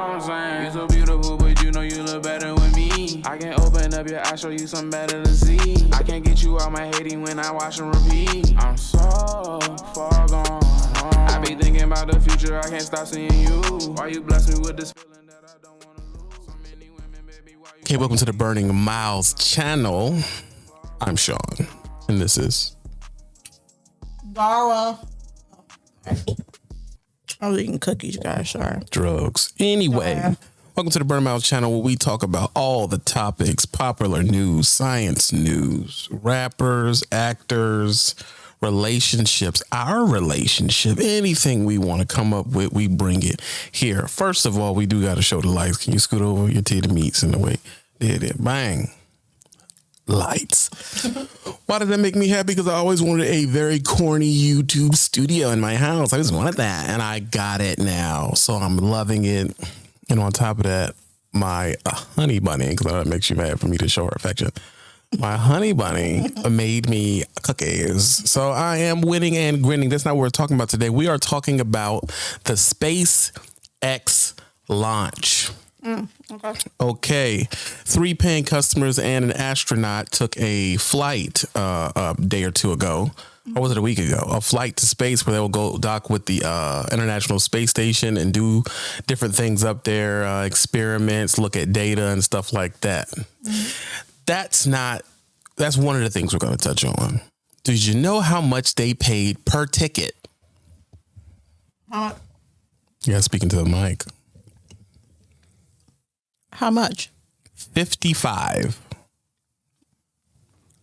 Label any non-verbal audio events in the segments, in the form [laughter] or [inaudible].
what I'm saying? You so beautiful, but you know you look better with me. I can open up your eyes, show you something better to see. I can't get you out my hating when I watch and repeat. I'm so far gone. I be thinking about the future, I can't stop seeing you. Why you bless me with this feeling that I don't wanna lose? So many women, baby, why you Okay, welcome to the Burning Miles channel. I'm Sean, and this is Gara. I was eating cookies, guys. Sorry. Drugs. Anyway, welcome to the Burning Miles channel where we talk about all the topics, popular news, science news, rappers, actors, relationships, our relationship, anything we want to come up with, we bring it here. First of all, we do got to show the lights. Can you scoot over your titty meats in the way? There, it. Bang. Lights. Why did that make me happy? Because I always wanted a very corny YouTube studio in my house. I just wanted that, and I got it now. So I'm loving it. And on top of that, my uh, honey bunny, because that makes you mad for me to show her affection. My honey bunny made me cookies. So I am winning and grinning. That's not what we're talking about today. We are talking about the SpaceX launch. Okay. Okay, three paying customers and an astronaut took a flight uh, a day or two ago, or was it a week ago? A flight to space where they will go dock with the uh, International Space Station and do different things up there, uh, experiments, look at data and stuff like that. That's not. That's one of the things we're going to touch on. Did you know how much they paid per ticket? How, Yeah, speaking to the mic. How much? Fifty-five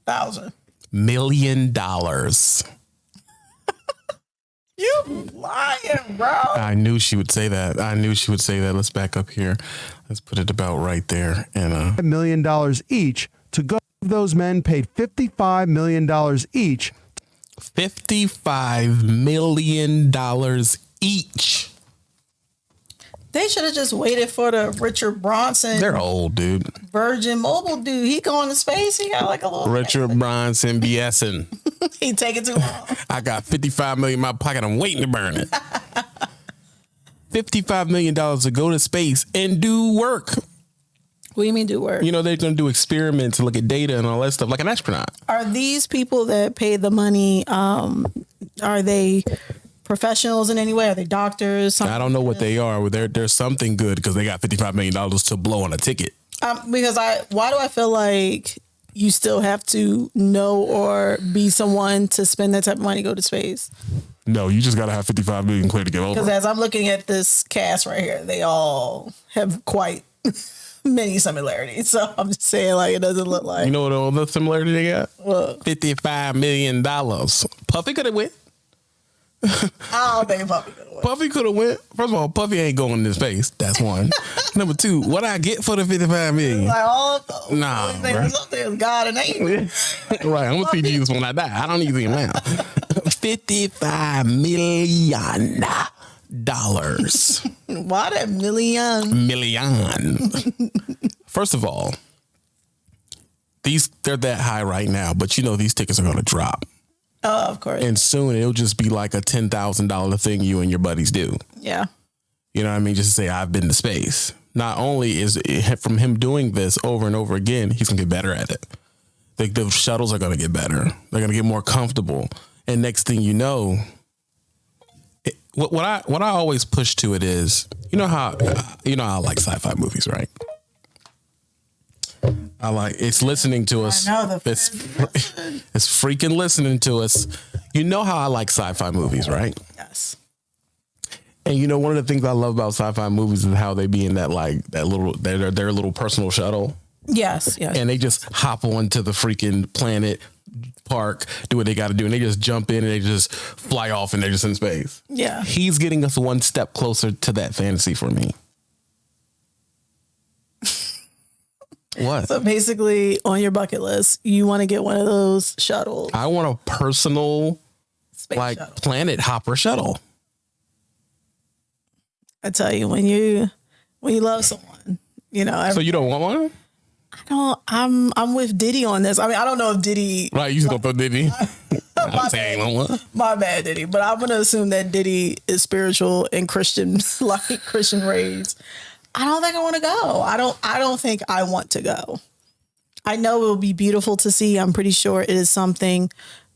Thousand. dollars. [laughs] You lying, bro? I knew she would say that. I knew she would say that. Let's back up here. Let's put it about right there. And a million dollars each to go. Those men paid fifty-five million dollars each 55 million dollars each. They should have just waited for the Richard Branson They're old, dude. Virgin Mobile dude. He going to space. He got like a little. Richard Branson BSing. [laughs] He take it too long. [laughs] I got 55 million in my pocket. I'm waiting to burn it. [laughs] 55 million dollars to go to space and do work. what do you mean do work? You know, they're gonna do experiments and look at data and all that stuff like an astronaut. Are these people that pay the money? Um, are they professionals in any way? Are they doctors? I don't know what they are. They're, there's something good because they got 55 million dollars to blow on a ticket. Um, because I, why do I feel like you still have to know or be someone to spend that type of money to go to space? No, you just gotta have 55 million clear to get over. Because as I'm looking at this cast right here, they all have quite [laughs] many similarities. So I'm just saying, like, it doesn't look like. You know what other similarity they got? What? 55 million dollars. Puffy could have went. [laughs] I don't think Puppy could have won. Puffy could have went. First of all, Puffy ain't going into space. That's one. [laughs] Number two, what I get for the 55 million? Like oh, all the Nah, only thing that's up there is God and angel. [laughs] right, I'm gonna see Jesus when I die. I don't need to see him now. 55 million dollars. Why that million? million. First of all, these they're that high right now, but you know these tickets are going to drop, Oh, of course. and soon it'll just be like a ten thousand dollar thing you and your buddies do. yeah. You know what I mean? Just to say I've been to space. Not only is it from him doing this over and over again, he's gonna get better at it. The, the shuttles are gonna get better. They're gonna get more comfortable, and next thing you know, it, what, what I what I always push to it is, you know how you know how I like sci-fi movies, right? I like it's listening to us. know, it's [laughs] it's freaking listening to us. You know how I like sci-fi movies, right? Yes. And you know, one of the things I love about sci-fi movies is how they be in that like that little their their little personal shuttle, Yes. Yes. and they just hop onto the freaking planet park, do what they got to do, and they just jump in and they just fly off and they're just in space. yeah. He's getting us one step closer to that fantasy for me. What? So basically, on your bucket list, you want to get one of those shuttles, I want a personal space like shuttle. planet hopper shuttle. I tell you, when you when you love someone, you know. So you don't want one? I don't. I'm I'm with Diddy on this. I mean, I don't know if Diddy. Right, you just gonna [laughs] throw Diddy. I [laughs] one. My bad, Diddy. But I'm gonna assume that Diddy is spiritual and Christian, [laughs] like Christian raised. I don't think I want to go. I don't. I don't think I want to go. I know it will be beautiful to see. I'm pretty sure it is something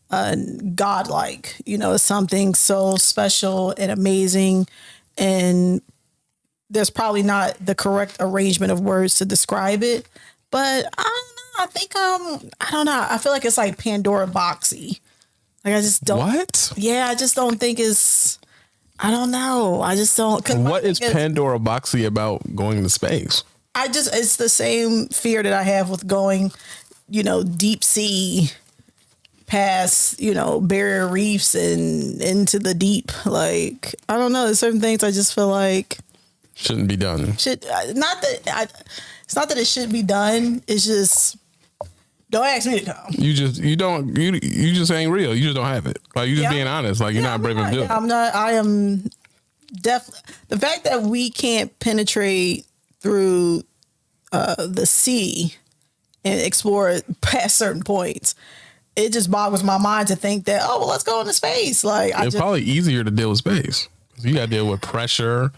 uh, godlike. You know, it's something so special and amazing, and there's probably not the correct arrangement of words to describe it. But I don't know. I think um, I don't know. I feel like it's like Pandora boxy. Like I just don't. What? Yeah, I just don't think it's. I don't know. I just don't. What is Pandora Boxy about going to space? I just it's the same fear that I have with going, you know, deep sea past, you know, barrier reefs and into the deep. Like I don't know, there's certain things I just feel like Shouldn't be done. should uh, not that I, it's not that it should be done. It's just don't ask me to come. You just you don't you you just ain't real. You just don't have it. Like you just Yeah. being honest. Like you're not brave enough to do it. I'm not. I am definitely the fact that we can't penetrate through uh, the sea and explore past certain points. It just boggles my mind to think that oh well let's go into space like I It's just probably easier to deal with space. You got to deal with pressure.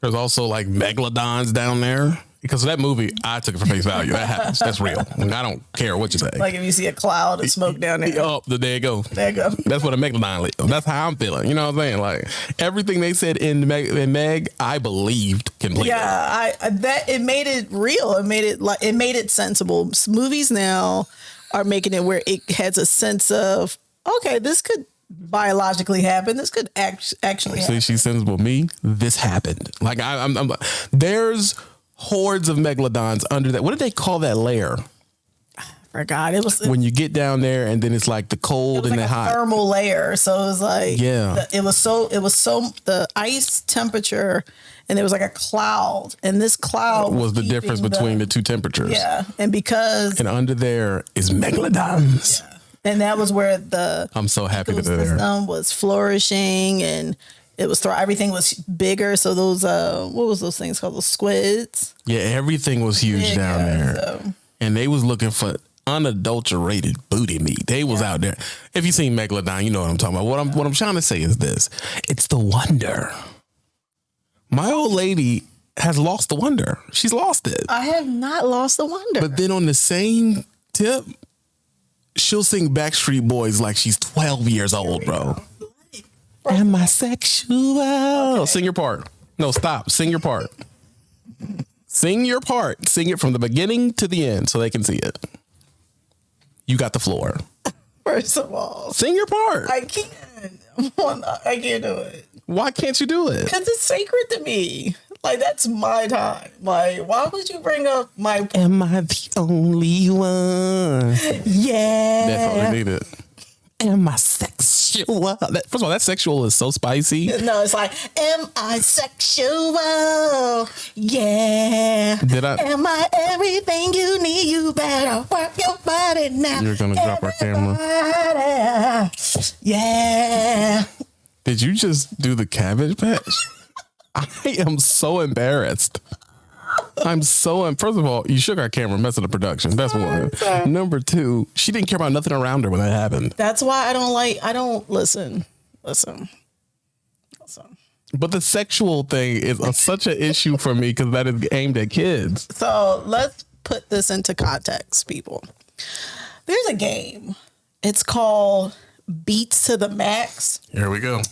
There's also like megalodons down there. Because that movie, I took it for face value. That happens. That's real. And I don't care what you say. like if you see a cloud of smoke down there oh, there you go. there you go That's what a megalodon. live. That's how I'm feeling. You know what I'm saying? Like everything they said in Meg, in Meg I believed completely. yeah I, that it made it real it made it like it made it sensible movies now are making it where it has a sense of okay this could biologically happen this could act, actually happen. See, she's sensible. Me, this happened. Like I, I'm, I'm. There's hordes of megalodons under that. What did they call that layer? forgot it was When you get down there and then it's like the cold and like the a hot. thermal layer. So it was like Yeah. the- it was so it was so the ice temperature, and there was like a cloud, and this cloud was the difference between the, two temperatures. yeah, and because And under there is megalodons. and that was where the I'm so happy that they're there. was flourishing and. It was throw everything was bigger, so those uh, what was those things called? Those squids. Yeah, everything was huge down there. so- And they was looking for unadulterated booty meat. They was out there. If you seen Megalodon, you know what I'm talking about. What I'm what I'm trying to say is this. It's the wonder. My old lady has lost the wonder. She's lost it. I have not lost the wonder. But then on the same tip, she'll sing Backstreet Boys like she's 12 years old, bro. Am I sexual? Sing your part. No, stop. Sing your part. Sing your part. Sing it from the beginning to the end so they can see it. You got the floor. First of all, Sing your part. I can't. I can't do it. Why can't you do it? Because it's sacred to me. Like that's my time. Like, why would you bring up my Am I the only one? [laughs] yeah? That's all they needed. Am I sexual? That, first of all, that sexual is so spicy. No, it's like, am I sexual? Yeah. Did I- Am I everything you need? You better work your body now. You're gonna drop our camera. Yeah. Did you just do the cabbage patch? [laughs] I am so embarrassed. I'm so em- first of all, you shook our camera, messing the production. That's one. Number two, she didn't care about nothing around her when that happened. That's why I don't like. I don't listen. Listen. Listen. But the sexual thing is a, such an issue for me because that is aimed at kids. So let's put this into context, people. There's a game. It's called Beats to the Max. Here we go.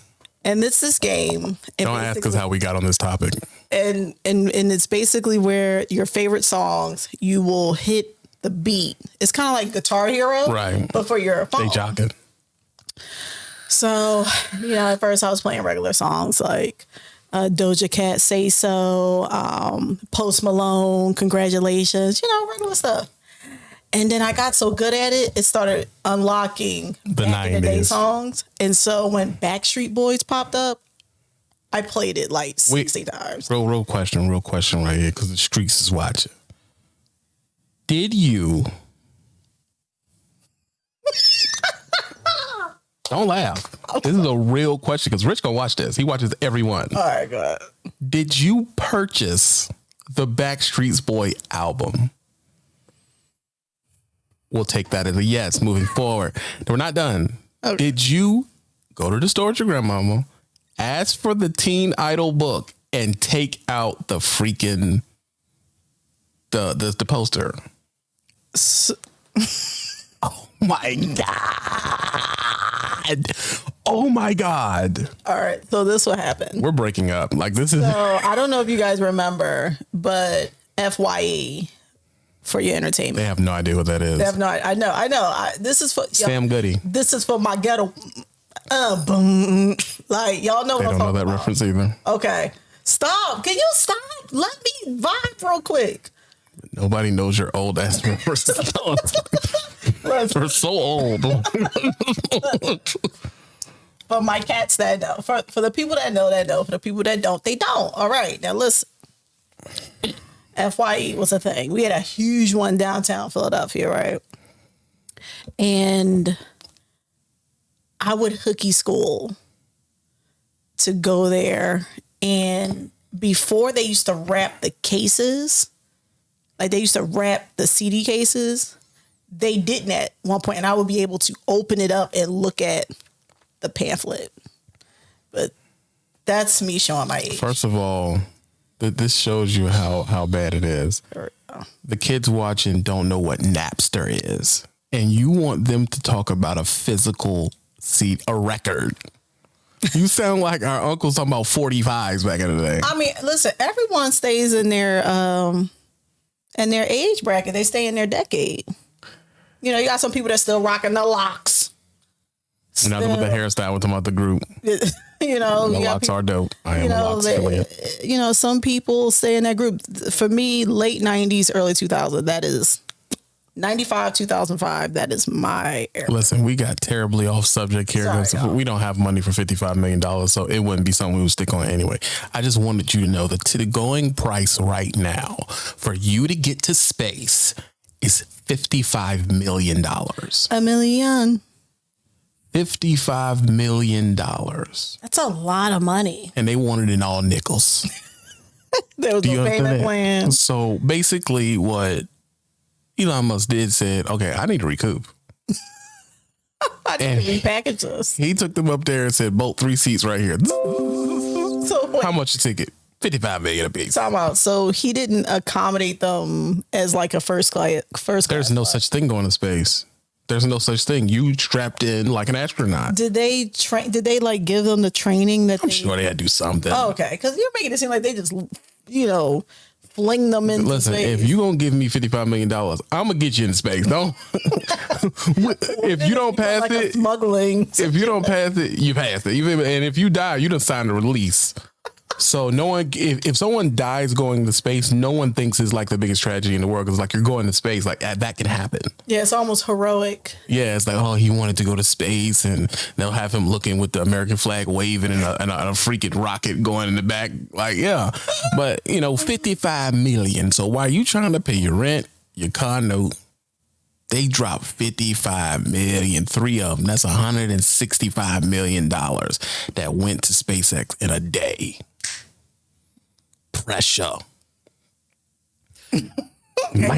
And this is game. Don't ask us how we got on this topic. and and and it's basically where your favorite songs you will hit the beat. It's kind of like Guitar Hero, Right. But for your phone. They jock it. So you know, at first I was playing regular songs like uh, Doja Cat, "Say So," um, Post Malone, "Congratulations," you know, regular stuff. And then I got so good at it, it started unlocking The back in the day 90s. songs. And so when Backstreet Boys popped up, I played it like Wait. sixty times. Real, real question, real question right here because the streets is watching. Did you? [laughs] Don't laugh. This is a real question because Rich gonna watch this. He watches everyone. All right, go ahead. Did you purchase the Backstreet's Boy album? We'll take that as a yes moving forward. We're not done. Did you go to the store with your grandmama, ask for the Teen Idol book, and take out the freaking the the, the poster. [laughs] oh my god! Oh my god! All right, so this will happen. We're breaking up. Like this is. So I don't know if you guys remember, but Fye for your entertainment. They have no idea what that is. They have no. I know. I know. I, this is for Sam Goody. This is for my ghetto. Uh, boom. Like y'all know. They what don't I'm know that about. reference either. Okay, stop. Can you stop? Let me vibe real quick. Nobody knows your old ass [laughs] references. We're so old. [laughs] For my cats that know, for for the people that know that know, for the people that don't, they don't. All right, now listen. Fye was a thing. We had a huge one downtown Philadelphia, right? And I would hooky school to go there. And before they used to wrap the cases, like they used to wrap the CD cases, they didn't at one point, and I would be able to open it up and look at the pamphlet. But that's me showing my age. First of all, th- this shows you how how bad it is. The kids watching don't know what Napster is, and you want them to talk about a physical seat, a record. You sound like our uncles talking about 45s back in the day. I mean, listen, everyone stays in their um in their age bracket. They stay in their decade. You know, you got some people that still rocking the locks. Nothing with the hairstyle. We're talking about the group. [laughs] [laughs] you know, The you locks people- are dope. I am you a know, locks they- affiliate. you know, some people stay in that group. For me, late '90s, early 2000s. That is 95, 2005. That is my era. Listen, we got terribly off subject here Sorry, we don't have money for $55 million, so it wouldn't be something we would stick on anyway. I just wanted you to know that to the going price right now for you to get to space is $55 million. A million. $55 million. That's a lot of money. And they wanted it in all nickels. [laughs] There was Do no payment plan. So basically, what Elon Musk did said, okay, I need to recoup. [laughs] I need to repackage this. He took them up there and said, bolt three seats right here. [laughs] So wait, How much a ticket? 55 million a piece. talking about. So he didn't accommodate them as like a first class. First class. There's no such thing going to space. There's no such thing. You strapped in like an astronaut. Did they train? Did they like give them the training that they? Sure, they had to do something. Oh, okay, because you're making it seem like they just, you know, fling them in. Listen, space. if you gonna give me fifty five million dollars, I'm gonna get you in space. Don't. [laughs] if you don't pass like it, smuggling. if you don't pass it, you pass it. Even and if you die, you done signed a release. So no one, if, if someone dies going to space, no one thinks it's like the biggest tragedy in the world because like you're going to space, like that can happen. Yeah, it's almost heroic. Yeah, it's like, oh, he wanted to go to space, and they'll have him looking with the American flag waving and a, and a, and a freaking rocket going in the back. Like, yeah. [laughs] But, you know, 55 million. So while you trying to pay your rent, your car note, they dropped 55 million, three of them. That's 165 million dollars that went to SpaceX in a day. Pressure. And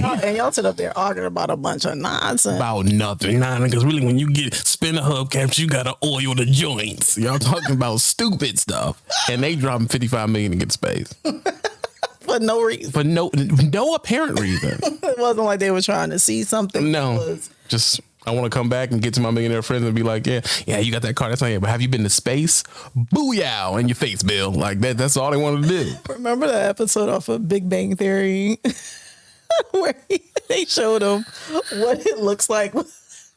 y'all, and y'all sit up there arguing about a bunch of nonsense. about nothing. Nah, because really, when you get spin a hubcaps, you gotta oil the joints. Y'all talking about [laughs] stupid stuff, and they dropping fifty five million to get space [laughs] for no reason. for no no apparent reason. [laughs] It wasn't like they were trying to see something. No, just I want to come back and get to my millionaire friends and be like, yeah, yeah, you got that car. That's not it. But have you been to space? Booyah in your face, Bill. Like that. That's all they wanted to do. Remember that episode off of Big Bang Theory [laughs] where he, they showed him what it looks like.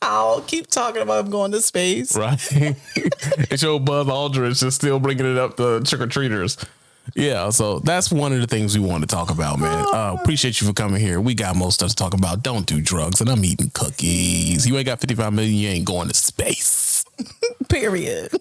I'll keep talking about him going to space. right? [laughs] and show Buzz Aldrin is still bringing it up to trick or treaters. Yeah, so that's one of the things we want to talk about, man. Uh, appreciate you for coming here. We got most stuff to talk about. Don't do drugs, and I'm eating cookies. You ain't got 55 million, you ain't going to space. [laughs] Period.